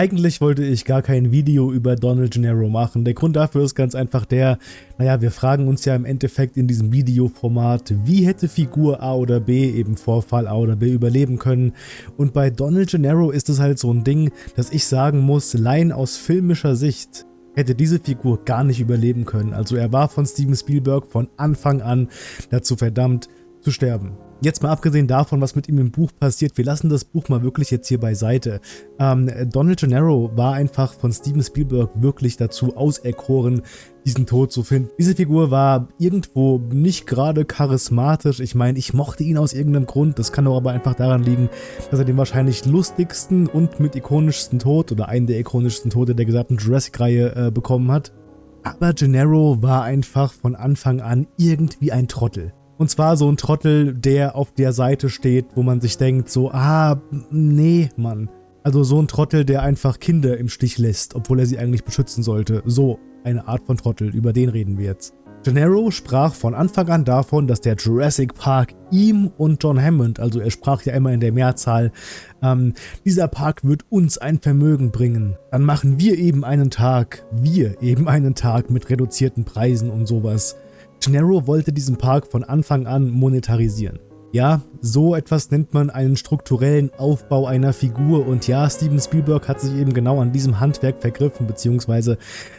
Eigentlich wollte ich gar kein Video über Donald Gennaro machen. Der Grund dafür ist ganz einfach der, naja, wir fragen uns ja im Endeffekt in diesem Videoformat, wie hätte Figur A oder B eben Vorfall A oder B überleben können. Und bei Donald Gennaro ist es halt so ein Ding, dass ich sagen muss, allein aus filmischer Sicht hätte diese Figur gar nicht überleben können. Also er war von Steven Spielberg von Anfang an dazu verdammt zu sterben. Jetzt mal abgesehen davon, was mit ihm im Buch passiert, wir lassen das Buch mal wirklich jetzt hier beiseite. Ähm, Donald Gennaro war einfach von Steven Spielberg wirklich dazu auserkoren, diesen Tod zu finden. Diese Figur war irgendwo nicht gerade charismatisch. Ich meine, ich mochte ihn aus irgendeinem Grund. Das kann doch aber einfach daran liegen, dass er den wahrscheinlich lustigsten und mit ikonischsten Tod oder einen der ikonischsten Tode der gesamten Jurassic-Reihe äh, bekommen hat. Aber Gennaro war einfach von Anfang an irgendwie ein Trottel. Und zwar so ein Trottel, der auf der Seite steht, wo man sich denkt so, ah, nee, Mann. Also so ein Trottel, der einfach Kinder im Stich lässt, obwohl er sie eigentlich beschützen sollte. So eine Art von Trottel, über den reden wir jetzt. Gennaro sprach von Anfang an davon, dass der Jurassic Park ihm und John Hammond, also er sprach ja immer in der Mehrzahl, ähm, dieser Park wird uns ein Vermögen bringen. Dann machen wir eben einen Tag, wir eben einen Tag mit reduzierten Preisen und sowas. Gennaro wollte diesen Park von Anfang an monetarisieren. Ja, so etwas nennt man einen strukturellen Aufbau einer Figur und ja, Steven Spielberg hat sich eben genau an diesem Handwerk vergriffen, beziehungsweise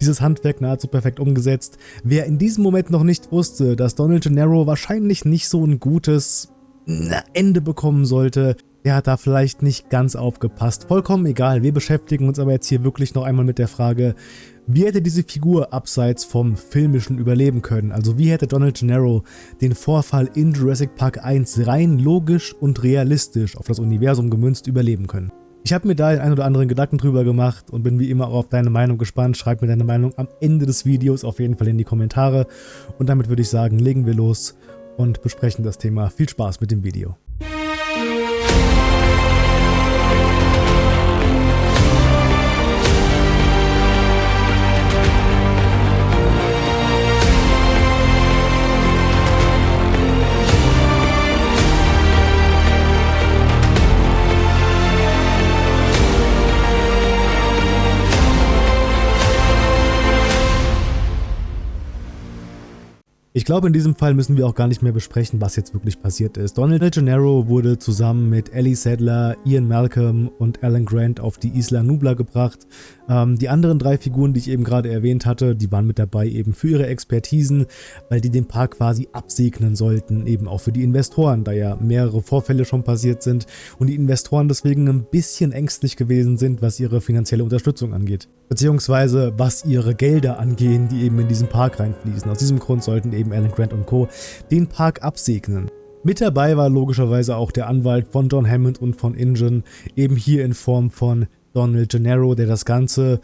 dieses Handwerk nahezu perfekt umgesetzt. Wer in diesem Moment noch nicht wusste, dass Donald Gennaro wahrscheinlich nicht so ein gutes Ende bekommen sollte, der hat da vielleicht nicht ganz aufgepasst. Vollkommen egal, wir beschäftigen uns aber jetzt hier wirklich noch einmal mit der Frage, wie hätte diese Figur abseits vom filmischen überleben können? Also wie hätte Donald Gennaro den Vorfall in Jurassic Park 1 rein logisch und realistisch auf das Universum gemünzt überleben können? Ich habe mir da den ein oder anderen Gedanken drüber gemacht und bin wie immer auch auf deine Meinung gespannt. Schreib mir deine Meinung am Ende des Videos auf jeden Fall in die Kommentare. Und damit würde ich sagen, legen wir los und besprechen das Thema. Viel Spaß mit dem Video. Ich glaube, in diesem Fall müssen wir auch gar nicht mehr besprechen, was jetzt wirklich passiert ist. Donald Gennaro wurde zusammen mit Ellie Sadler, Ian Malcolm und Alan Grant auf die Isla Nubla gebracht. Ähm, die anderen drei Figuren, die ich eben gerade erwähnt hatte, die waren mit dabei eben für ihre Expertisen, weil die den Park quasi absegnen sollten, eben auch für die Investoren, da ja mehrere Vorfälle schon passiert sind und die Investoren deswegen ein bisschen ängstlich gewesen sind, was ihre finanzielle Unterstützung angeht. Beziehungsweise was ihre Gelder angehen, die eben in diesen Park reinfließen. Aus diesem Grund sollten eben Alan Grant und Co. den Park absegnen. Mit dabei war logischerweise auch der Anwalt von John Hammond und von Ingen, eben hier in Form von Donald Gennaro, der das Ganze,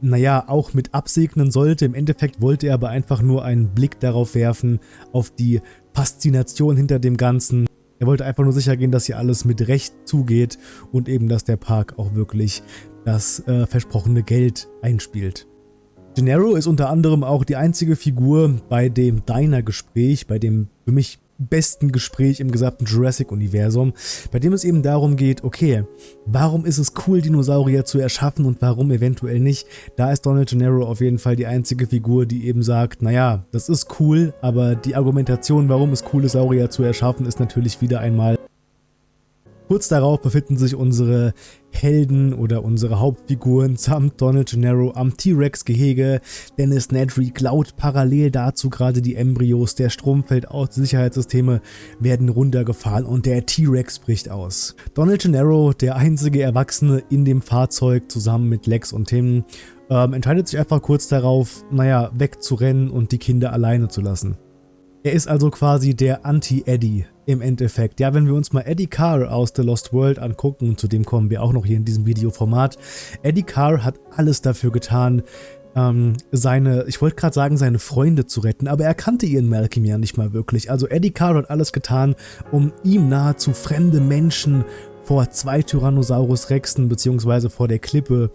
naja, auch mit absegnen sollte. Im Endeffekt wollte er aber einfach nur einen Blick darauf werfen, auf die Faszination hinter dem Ganzen. Er wollte einfach nur sicher gehen, dass hier alles mit Recht zugeht und eben, dass der Park auch wirklich das äh, versprochene Geld einspielt. Gennaro ist unter anderem auch die einzige Figur bei dem Diner-Gespräch, bei dem für mich besten Gespräch im gesamten Jurassic-Universum, bei dem es eben darum geht, okay, warum ist es cool, Dinosaurier zu erschaffen und warum eventuell nicht? Da ist Donald Gennaro auf jeden Fall die einzige Figur, die eben sagt, naja, das ist cool, aber die Argumentation, warum es cool ist, Saurier zu erschaffen, ist natürlich wieder einmal Kurz darauf befinden sich unsere Helden oder unsere Hauptfiguren samt Donald Gennaro am T-Rex-Gehege. Dennis Nedry klaut parallel dazu gerade die Embryos. Der Strom fällt aus, Sicherheitssysteme werden runtergefahren und der T-Rex bricht aus. Donald Gennaro, der einzige Erwachsene in dem Fahrzeug, zusammen mit Lex und Tim, ähm, entscheidet sich einfach kurz darauf, naja, wegzurennen und die Kinder alleine zu lassen. Er ist also quasi der Anti-Eddie im Endeffekt. Ja, wenn wir uns mal Eddie Carr aus The Lost World angucken, und zu dem kommen wir auch noch hier in diesem Videoformat, Eddie Carr hat alles dafür getan, ähm, seine, ich wollte gerade sagen, seine Freunde zu retten, aber er kannte Ian Malcolm ja nicht mal wirklich. Also Eddie Carr hat alles getan, um ihm nahezu fremde Menschen vor zwei Tyrannosaurus Rexen beziehungsweise vor der Klippe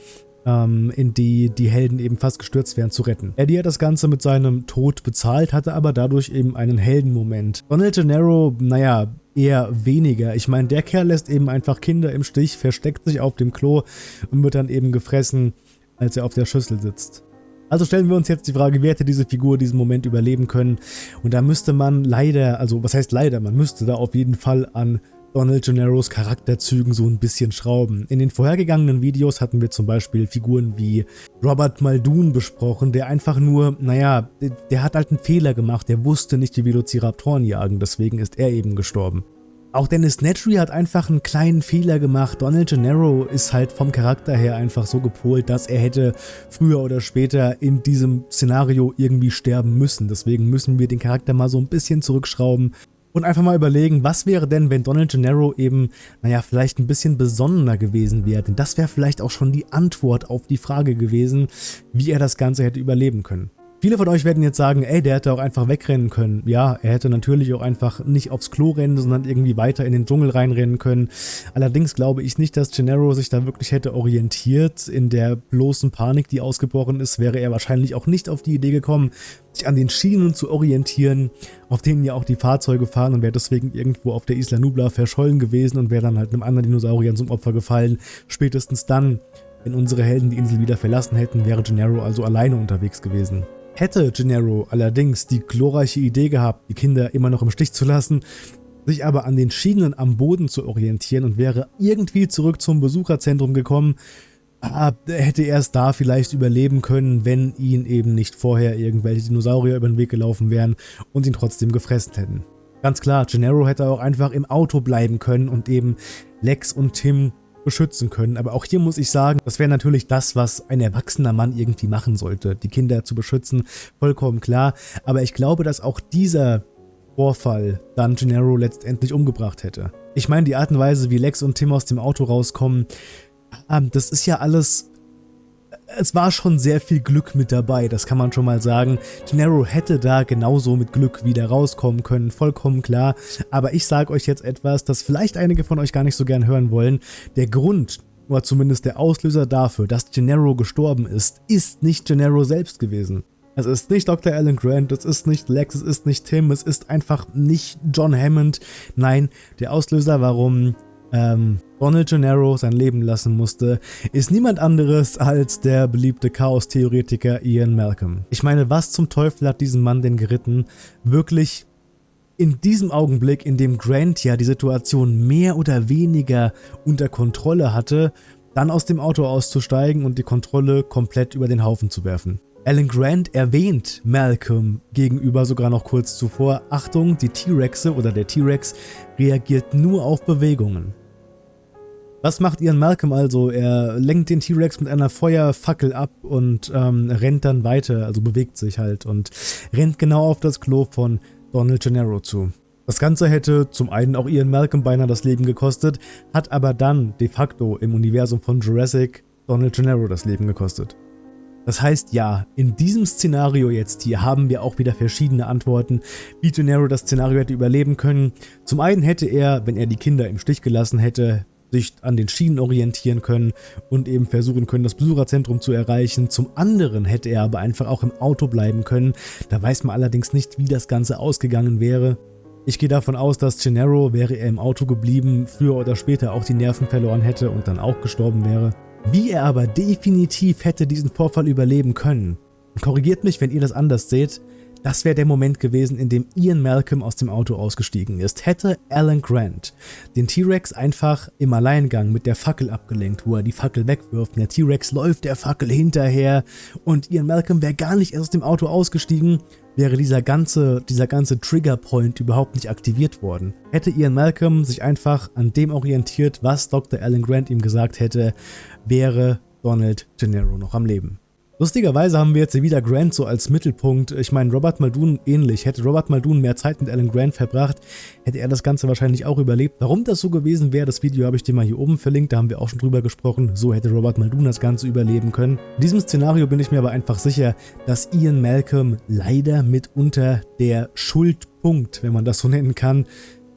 ähm, in die die Helden eben fast gestürzt werden, zu retten. Eddie hat das Ganze mit seinem Tod bezahlt, hatte aber dadurch eben einen Heldenmoment. Donald Gennaro, naja, eher weniger. Ich meine, der Kerl lässt eben einfach Kinder im Stich, versteckt sich auf dem Klo und wird dann eben gefressen, als er auf der Schüssel sitzt. Also stellen wir uns jetzt die Frage, wie hätte diese Figur diesen Moment überleben können? Und da müsste man leider, also was heißt leider, man müsste da auf jeden Fall an Donald Gennaros Charakterzügen so ein bisschen schrauben. In den vorhergegangenen Videos hatten wir zum Beispiel Figuren wie Robert Muldoon besprochen, der einfach nur, naja, der hat halt einen Fehler gemacht, der wusste nicht, wie Velociraptoren jagen, deswegen ist er eben gestorben. Auch Dennis Nedry hat einfach einen kleinen Fehler gemacht. Donald Gennaro ist halt vom Charakter her einfach so gepolt, dass er hätte früher oder später in diesem Szenario irgendwie sterben müssen. Deswegen müssen wir den Charakter mal so ein bisschen zurückschrauben und einfach mal überlegen, was wäre denn, wenn Donald Gennaro eben, naja, vielleicht ein bisschen besonnener gewesen wäre. Denn das wäre vielleicht auch schon die Antwort auf die Frage gewesen, wie er das Ganze hätte überleben können. Viele von euch werden jetzt sagen, ey, der hätte auch einfach wegrennen können. Ja, er hätte natürlich auch einfach nicht aufs Klo rennen, sondern irgendwie weiter in den Dschungel reinrennen können. Allerdings glaube ich nicht, dass Gennaro sich da wirklich hätte orientiert. In der bloßen Panik, die ausgebrochen ist, wäre er wahrscheinlich auch nicht auf die Idee gekommen, sich an den Schienen zu orientieren, auf denen ja auch die Fahrzeuge fahren und wäre deswegen irgendwo auf der Isla Nubla verschollen gewesen und wäre dann halt einem anderen Dinosaurier zum Opfer gefallen. Spätestens dann, wenn unsere Helden die Insel wieder verlassen hätten, wäre Gennaro also alleine unterwegs gewesen. Hätte Gennaro allerdings die glorreiche Idee gehabt, die Kinder immer noch im Stich zu lassen, sich aber an den Schienen am Boden zu orientieren und wäre irgendwie zurück zum Besucherzentrum gekommen, ah, hätte er es da vielleicht überleben können, wenn ihn eben nicht vorher irgendwelche Dinosaurier über den Weg gelaufen wären und ihn trotzdem gefressen hätten. Ganz klar, Gennaro hätte auch einfach im Auto bleiben können und eben Lex und Tim beschützen können. Aber auch hier muss ich sagen, das wäre natürlich das, was ein erwachsener Mann irgendwie machen sollte, die Kinder zu beschützen, vollkommen klar. Aber ich glaube, dass auch dieser Vorfall dann Gennaro letztendlich umgebracht hätte. Ich meine, die Art und Weise, wie Lex und Tim aus dem Auto rauskommen, ähm, das ist ja alles es war schon sehr viel Glück mit dabei, das kann man schon mal sagen. Gennaro hätte da genauso mit Glück wieder rauskommen können, vollkommen klar. Aber ich sage euch jetzt etwas, das vielleicht einige von euch gar nicht so gern hören wollen. Der Grund, oder zumindest der Auslöser dafür, dass Gennaro gestorben ist, ist nicht Gennaro selbst gewesen. Es ist nicht Dr. Alan Grant, es ist nicht Lex, es ist nicht Tim, es ist einfach nicht John Hammond. Nein, der Auslöser, warum ähm, Donald Gennaro sein Leben lassen musste, ist niemand anderes als der beliebte Chaos-Theoretiker Ian Malcolm. Ich meine, was zum Teufel hat diesen Mann denn geritten? Wirklich in diesem Augenblick, in dem Grant ja die Situation mehr oder weniger unter Kontrolle hatte, dann aus dem Auto auszusteigen und die Kontrolle komplett über den Haufen zu werfen. Alan Grant erwähnt Malcolm gegenüber sogar noch kurz zuvor, Achtung, die T-Rexe oder der T-Rex reagiert nur auf Bewegungen. Was macht Ian Malcolm also? Er lenkt den T-Rex mit einer Feuerfackel ab und ähm, rennt dann weiter, also bewegt sich halt und rennt genau auf das Klo von Donald Gennaro zu. Das Ganze hätte zum einen auch Ian Malcolm beinahe das Leben gekostet, hat aber dann de facto im Universum von Jurassic Donald Gennaro das Leben gekostet. Das heißt ja, in diesem Szenario jetzt hier haben wir auch wieder verschiedene Antworten, wie Gennaro das Szenario hätte überleben können. Zum einen hätte er, wenn er die Kinder im Stich gelassen hätte, sich an den Schienen orientieren können und eben versuchen können, das Besucherzentrum zu erreichen. Zum anderen hätte er aber einfach auch im Auto bleiben können. Da weiß man allerdings nicht, wie das Ganze ausgegangen wäre. Ich gehe davon aus, dass Gennaro, wäre er im Auto geblieben, früher oder später auch die Nerven verloren hätte und dann auch gestorben wäre. Wie er aber definitiv hätte diesen Vorfall überleben können. Korrigiert mich, wenn ihr das anders seht. Das wäre der Moment gewesen, in dem Ian Malcolm aus dem Auto ausgestiegen ist. Hätte Alan Grant den T-Rex einfach im Alleingang mit der Fackel abgelenkt, wo er die Fackel wegwirft. Der T-Rex läuft der Fackel hinterher und Ian Malcolm wäre gar nicht erst aus dem Auto ausgestiegen, wäre dieser ganze, dieser ganze Triggerpoint überhaupt nicht aktiviert worden. Hätte Ian Malcolm sich einfach an dem orientiert, was Dr. Alan Grant ihm gesagt hätte, wäre Donald Gennaro noch am Leben. Lustigerweise haben wir jetzt wieder Grant so als Mittelpunkt. Ich meine, Robert Muldoon ähnlich. Hätte Robert Muldoon mehr Zeit mit Alan Grant verbracht, hätte er das Ganze wahrscheinlich auch überlebt. Warum das so gewesen wäre, das Video habe ich dir mal hier oben verlinkt, da haben wir auch schon drüber gesprochen. So hätte Robert Muldoon das Ganze überleben können. In diesem Szenario bin ich mir aber einfach sicher, dass Ian Malcolm leider mitunter der Schuldpunkt, wenn man das so nennen kann,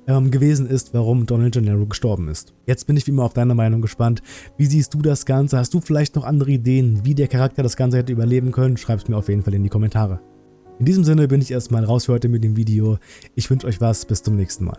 ähm, gewesen ist, warum Donald Gennaro gestorben ist. Jetzt bin ich wie immer auf deine Meinung gespannt. Wie siehst du das Ganze? Hast du vielleicht noch andere Ideen, wie der Charakter das Ganze hätte überleben können? Schreib es mir auf jeden Fall in die Kommentare. In diesem Sinne bin ich erstmal raus für heute mit dem Video. Ich wünsche euch was, bis zum nächsten Mal.